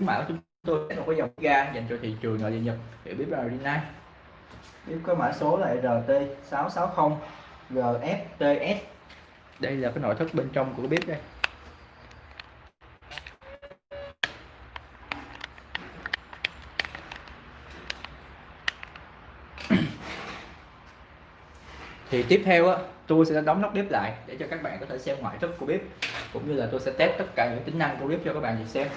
mã của chúng tôi sẽ có dòng ga dành cho thị trường nội địa Nhật để biết đi nay. Biết có mã số là RT660 GFTS đây là cái nội thất bên trong của bếp đây. Thì tiếp theo á, tôi sẽ đóng nắp bếp lại để cho các bạn có thể xem ngoại thất của bếp, cũng như là tôi sẽ test tất cả những tính năng của bếp cho các bạn nhìn xem.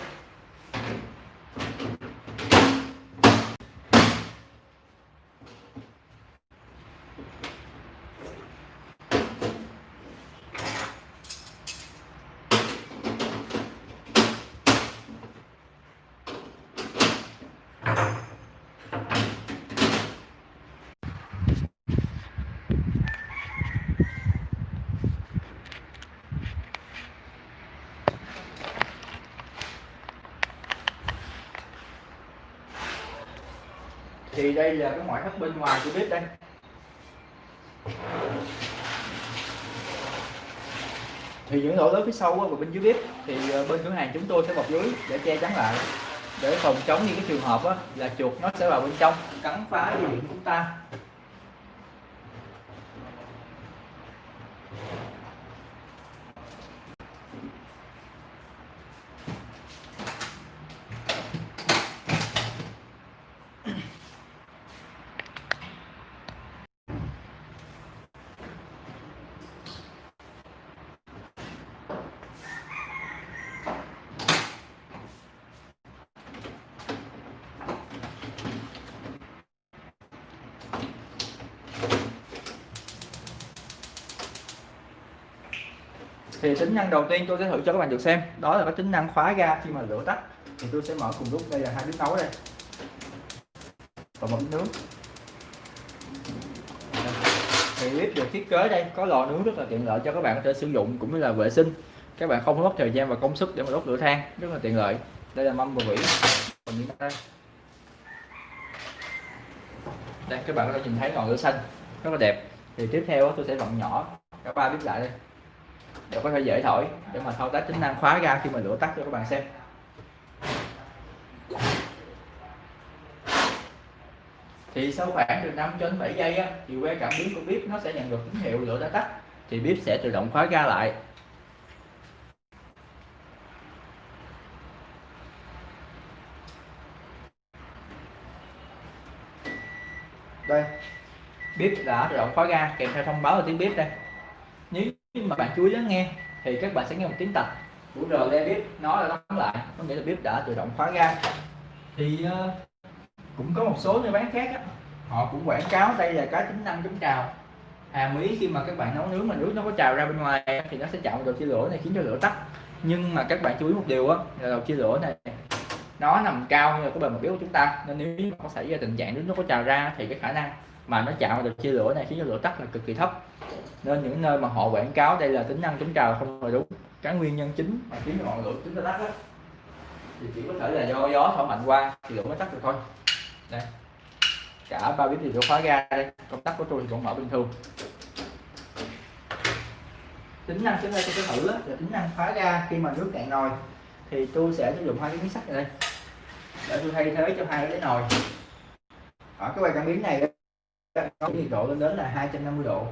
Thì đây là cái ngoại thất bên ngoài của bếp đây. Thì những lỗ lớn phía sau và bên dưới bếp, thì ờ, bên cửa hàng chúng tôi sẽ bọc lưới để che chắn lại, để phòng chống những cái trường hợp là chuột nó sẽ vào bên trong, cắn phá dây điện của chúng ta. Thì tính năng đầu tiên tôi sẽ thử cho các bạn được xem. Đó là cái tính năng khóa ga khi mà lửa tắt. Thì tôi sẽ mở cùng lúc. Đây là hai bếp nấu đây. Và một bếp nướng. Thì bếp được thiết kế đây, có lò nướng rất là tiện lợi cho các bạn có thể sử dụng cũng như là vệ sinh. Các bạn không mất thời gian và công sức để mà đốt lửa than, rất là tiện lợi. Đây là mâm và vỉ còn những đây đây, các bạn có thể nhìn thấy ngọn lửa xanh, rất là đẹp. Thì tiếp theo tôi sẽ vặn nhỏ cả ba bếp lại đây để có thể dễ thổi để mà thao tác tính năng khóa ra khi mà lửa tắt cho các bạn xem. Thì sau khoảng từ 5 đến 7 giây á, thì que cảm biến của bếp nó sẽ nhận được tín hiệu lửa đã tắt thì bếp sẽ tự động khóa ra lại. Đây bếp đã tự động khóa ra kèm theo thông báo ở tiếng bếp đây mà bạn chú ý lắng nghe thì các bạn sẽ nghe một tiếng tạch. Của rờ le bếp nó là đóng lại có nghĩa là bếp đã tự động khóa ga. Thì uh, cũng có một số nơi bán khác á, họ cũng quảng cáo đây là cái tính năng chống trào. Hàm ý khi mà các bạn nấu nướng mà nước nó có trào ra bên ngoài thì nó sẽ chạm vào đầu chia lửa này khiến cho lửa tắt. Nhưng mà các bạn chú ý một điều á là đầu chia lửa này nó nằm cao như là cái bề mặt bếp của chúng ta. Nên nếu có xảy ra tình trạng nước nó có trào ra thì cái khả năng mà nó chạm vào được chia lửa này khiến cho lửa tắt là cực kỳ thấp. Nên những nơi mà họ quảng cáo đây là tính năng chống trào không phải đúng. Cái nguyên nhân chính mà khiến cho ngọn lửa chúng ta tắt đó, thì chỉ có thể là do gió thổi mạnh qua thì lửa mới tắt được thôi. Đây. Cả ba bếp đều khóa ga đây. Công tắc của tôi thì vẫn mở bình thường. Tính năng chúng ta sẽ thử là tính năng khóa ga khi mà nước cạn nồi. Thì tôi sẽ sử dụng hai cái miếng sắt này đây để tôi thay thế cho hai cái nồi. Ở cái quay cảm biến này có nhiệt độ lên đến là 250 độ.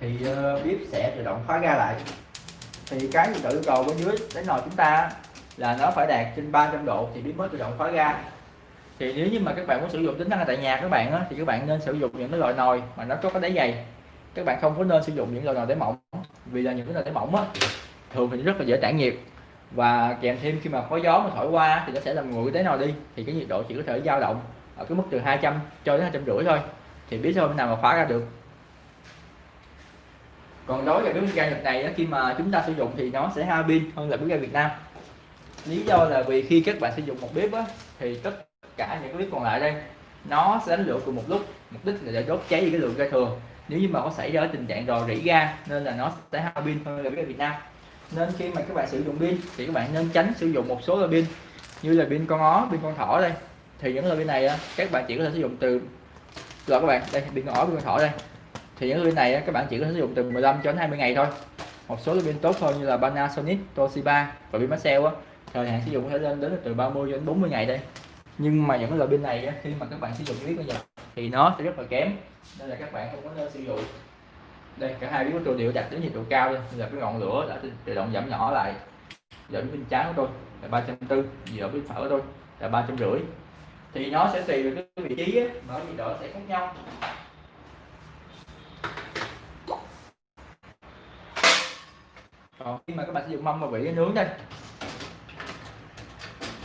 Thì uh, bếp sẽ tự động khóa ga lại. Thì cái nhiệt độ yêu cầu bên dưới đến nồi chúng ta là nó phải đạt trên 300 độ thì bếp mới tự động khóa ga thì nếu như mà các bạn muốn sử dụng tính năng tại nhà các bạn á, thì các bạn nên sử dụng những cái loại nồi mà nó có cái đáy dày. Các bạn không có nên sử dụng những loại nồi đáy mỏng vì là những cái nồi đáy mỏng á, thường thì rất là dễ tản nhiệt và kèm thêm khi mà có gió mà thổi qua thì nó sẽ làm nguội cái nào đi. Thì cái nhiệt độ chỉ có thể dao động ở cái mức từ 200 cho đến hai trăm rưỡi thôi. Thì biết thôi nào mà khóa ra được. Còn đối với bếp ga Nhật này khi mà chúng ta sử dụng thì nó sẽ hao pin hơn là bếp ga Việt Nam. Lý do là vì khi các bạn sử dụng một bếp á, thì tất cả những cái bếp còn lại đây nó sẽ đánh lửa cùng một lúc. Mục đích là để đốt cháy đi cái lượng ga thừa nếu như mà có xảy ra tình trạng rò rỉ ga nên là nó sẽ hao pin hơn là bếp ga Việt Nam nên khi mà các bạn sử dụng pin thì các bạn nên tránh sử dụng một số loại pin như là pin con ó pin con thỏ đây. Thì những loại pin này các bạn chỉ có thể sử dụng từ rồi các bạn đây pin con ó pin con thỏ đây. Thì những loại pin này các bạn chỉ có thể sử dụng từ 15 cho đến 20 ngày thôi. Một số loại pin tốt hơn như là Panasonic, Toshiba và pin Maxell thời hạn sử dụng có thể lên đến từ 30 đến 40 ngày đây. Nhưng mà những loại pin này á, khi mà các bạn sử dụng biết bây giờ thì nó sẽ rất là kém nên là các bạn không có nên sử dụng đây cả hai biết tôi đều đặt đến nhiệt độ cao đây là cái ngọn lửa đã tự động giảm nhỏ lại. Giờ bên trái của tôi là ba trăm tư giờ bên phải của tôi là ba trăm rưỡi. Thì nó sẽ tùy vào cái vị trí á, mà nhiệt độ sẽ khác nhau. Còn khi mà các bạn sử dụng mâm mà vị nướng đây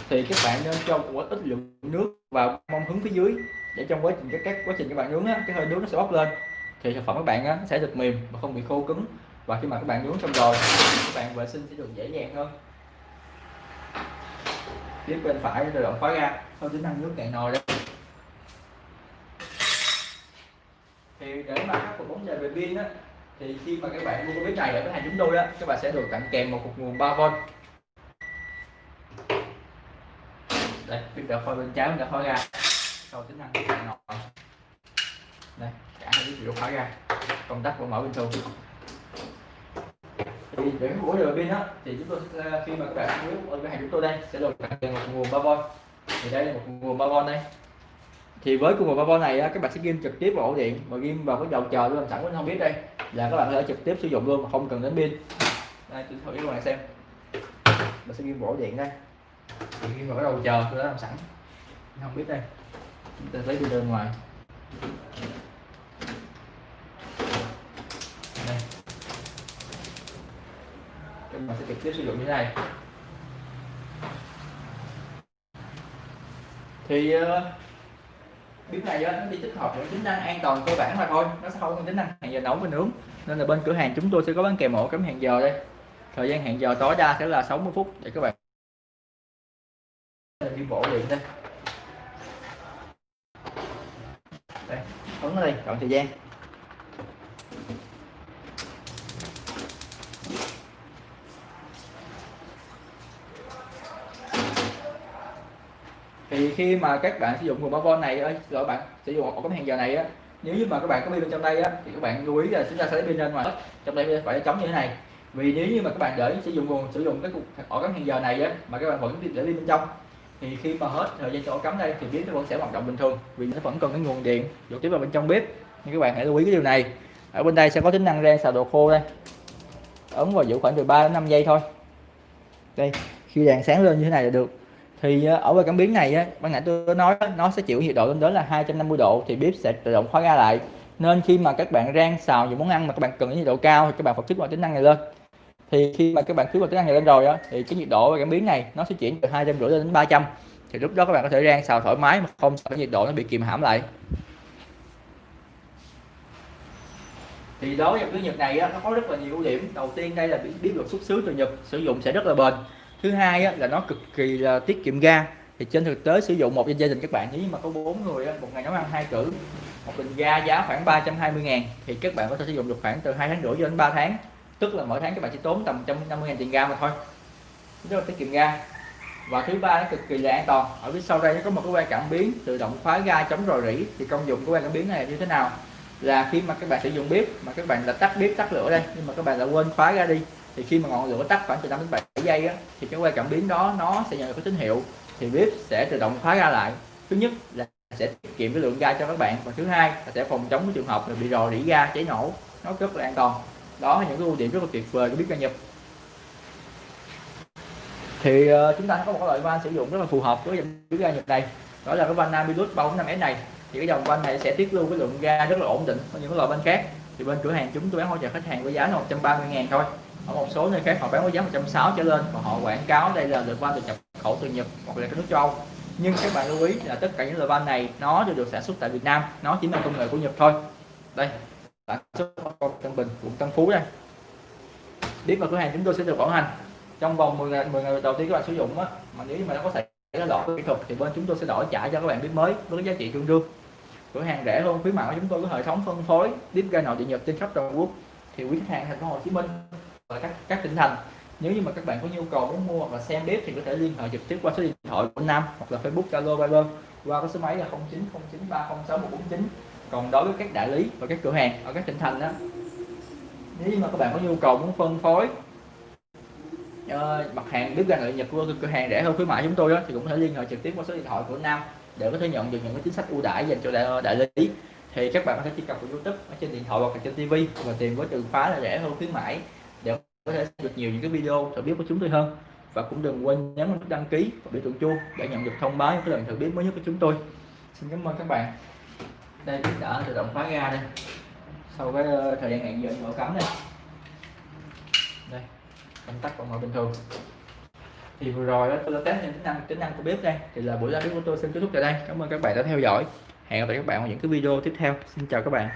thì các bạn nên cho một ít lượng nước vào mâm hứng phía dưới để trong quá trình các, các quá trình các bạn nướng á, cái hơi nướng nó sẽ bốc lên thì sản phẩm các bạn á, sẽ được mềm và không bị khô cứng. Và khi mà các bạn nướng xong rồi các bạn vệ sinh sẽ được dễ dàng hơn. Tiếp bên phải là động khóa ra sau tính năng nước cạn nồi đây thì để mà khắc phục vấn đề về pin á thì khi mà các bạn mua cái bếp này ở cửa hàng chúng tôi á các bạn sẽ được tặng kèm một cục nguồn 3V đây pin đã khói bên trái đã khói ra sau tính năng nước cạn nồi. Đây cả hai chiếc đều khóa ra. Công tắc vẫn mở bình thường thì để của đường pin á thì chúng tôi à, khi mà các bạn ở cái hàng chúng tôi đây sẽ được tặng một nguồn 3V thì đây là một nguồn 3V đây. Thì với cùng một ba này á, các bạn sẽ ghim trực tiếp vào ổ điện và ghim vào cái đầu chờ luôn sẵn mình không biết đây. Là các bạn có thể trực tiếp sử dụng luôn mà không cần đến pin. Đây tôi thử cho các bạn xem. Mình sẽ ghim vào ổ điện đây. Thì ghim vào cái đầu chờ tôi đã làm sẵn. Không biết đây. Chúng ta lấy pin bên ngoài. Này các bạn sẽ trực tiếp sử dụng như thế này. Thì ờ, uh, bếp này nó đi tích hợp những tính năng an toàn cơ bản mà thôi. Nó sẽ không có tính năng hẹn giờ nấu và nướng. Nên là bên cửa hàng chúng tôi sẽ có bán kèm ổ cắm hẹn giờ đây. Thời gian hẹn giờ tối đa sẽ là 60 phút để các bạn đi bộ điện đây. Đây ấn đây chọn thời gian. Thì khi mà các bạn sử dụng nguồn 3V này ơi các bạn sử dụng ổ cắm hàng giờ này á, nếu như mà các bạn có pin bên trong đây á, thì các bạn lưu ý là chúng ta sẽ lấy pin ra ngoài. Trong đây phải chống như thế này. Vì nếu như mà các bạn để sử dụng nguồn, sử dụng cái cục ổ cắm hàng giờ này á, mà các bạn vẫn để pin bên trong, thì khi mà hết thời gian cho cắm đây thì biến nó vẫn sẽ hoạt động bình thường. Vì nó vẫn còn cái nguồn điện dụ tiếp vào bên trong bếp nhưng các bạn hãy lưu ý cái điều này. Ở bên đây sẽ có tính năng rang xào đồ khô đây. Ấn vào giữ khoảng từ 3 đến 5 giây thôi. Đây, khi đèn sáng lên như thế này là được thì ờ, ở cái cảm biến này á ban nãy tôi nói nó sẽ chịu nhiệt độ lên đến là 250 độ thì bếp sẽ tự động khóa ra lại. Nên khi mà các bạn rang xào những món ăn mà các bạn cần nhiệt độ cao thì các bạn phải kích hoạt tính năng này lên. Thì khi mà các bạn kích hoạt tính năng này lên rồi á thì cái nhiệt độ cảm biến này nó sẽ chuyển từ hai trăm rưỡi đến 300 thì lúc đó các bạn có thể rang xào thoải mái mà không sợ nhiệt độ nó bị kìm hãm lại. Thì đối với cái nhật này á, nó có rất là nhiều ưu điểm. Đầu tiên đây là biết được xuất xứ từ nhật sử dụng sẽ rất là bền thứ hai á, là nó cực kỳ là tiết kiệm ga. Thì trên thực tế sử dụng một gia đình các bạn nếu mà có bốn người á, một ngày nấu ăn hai cử một bình ga giá khoảng 320 ngàn thì các bạn có thể sử dụng được khoảng từ hai tháng rưỡi cho đến 3 tháng. Tức là mỗi tháng các bạn chỉ tốn tầm 150 ngàn tiền ga mà thôi. Rất là tiết kiệm ga. Và thứ ba nó cực kỳ là an toàn. Ở phía sau đây nó có một cái que cảm biến tự động khóa ga chống rò rỉ. Thì công dụng của que cảm biến này như thế nào? Là khi mà các bạn sử dụng bếp mà các bạn đã tắt bếp tắt lửa đây nhưng mà các bạn đã quên khóa ga đi thì khi mà ngọn lửa tắt khoảng từ 5 đến 7 giây á, thì cái que cảm biến đó nó sẽ nhận được cái tín hiệu. Thì bếp sẽ tự động khóa ra lại. Thứ nhất là sẽ tiết kiệm cái lượng ga cho các bạn. Và thứ hai là sẽ phòng chống cái trường hợp là bị rò rỉ ga cháy nổ. Nó rất là an toàn. Đó là những cái ưu điểm rất là tuyệt vời của bếp ga nhập thì uh, chúng ta có một loại van sử dụng rất là phù hợp với dòng bếp ga nhập này. Đó là cái van Namilus 345S này. Thì cái dòng van này sẽ tiết lưu cái lượng ga rất là ổn định hơn những loại van khác. Thì bên cửa hàng chúng tôi bán hỗ trợ khách hàng với giá là 130 ngàn thôi ở một số nơi khác họ bán với giá 160 trở lên và họ quảng cáo đây là loại van được nhập khẩu từ Nhật hoặc là các nước châu Âu. Nhưng các bạn lưu ý là tất cả những loại van này nó đều được sản xuất tại Việt Nam, nó chỉ là công nghệ của Nhật thôi. Đây sản xuất Tân Bình, quận Tân Phú đây. Biết vào cửa hàng chúng tôi sẽ được bảo hành. Trong vòng 10 ngày 10 ngày đầu tiên các bạn sử dụng á, mà nếu như mà nó có xảy ra lỗi kỹ thuật thì bên chúng tôi sẽ đổi trả cho các bạn biết mới với giá trị tương đương. Cửa hàng rẻ hơn khuyến mại của chúng tôi có hệ thống phân phối tiếp ga nội địa nhật trên khắp toàn quốc. Thì quý khách hàng thành phố Hồ Chí Minh và các các tỉnh thành. Nếu như mà các bạn có nhu cầu muốn mua hoặc là xem bếp thì có thể liên hệ trực tiếp qua số điện thoại của Nam hoặc là Facebook Zalo Viber qua cái số máy là 0909306149 còn đối với các đại lý và các cửa hàng ở các tỉnh thành đó nếu như mà các bạn có nhu cầu muốn phân phối uh, mặt hàng bếp ga nội nhật của cửa hàng rẻ hơn khuyến mại chúng tôi đó, thì cũng có thể liên hệ trực tiếp qua số điện thoại của Nam để có thể nhận được những cái chính sách ưu đãi dành cho đại, đại lý. Thì các bạn có thể truy cập vào YouTube ở trên điện thoại hoặc là trên TV và tìm với từ khóa là rẻ hơn khuyến mãi có thể được nhiều những cái video thử bếp của chúng tôi hơn. Và cũng đừng quên nhấn nút đăng ký và biểu tượng chuông để nhận được thông báo những cái lần thử bếp mới nhất của chúng tôi. Xin cảm ơn các bạn. Đây bếp đã tự động khóa ga đây. Sau cái ờ, thời gian hẹn giờ mở cắm đây. Đây, công tắc còn mở bình thường. Thì vừa rồi đó tôi đã test những tính năng tính năng của bếp đây. Thì là buổi ra bếp của tôi xin kết thúc tại đây. Cảm ơn các bạn đã theo dõi. Hẹn gặp lại các bạn ở những cái video tiếp theo. Xin chào các bạn.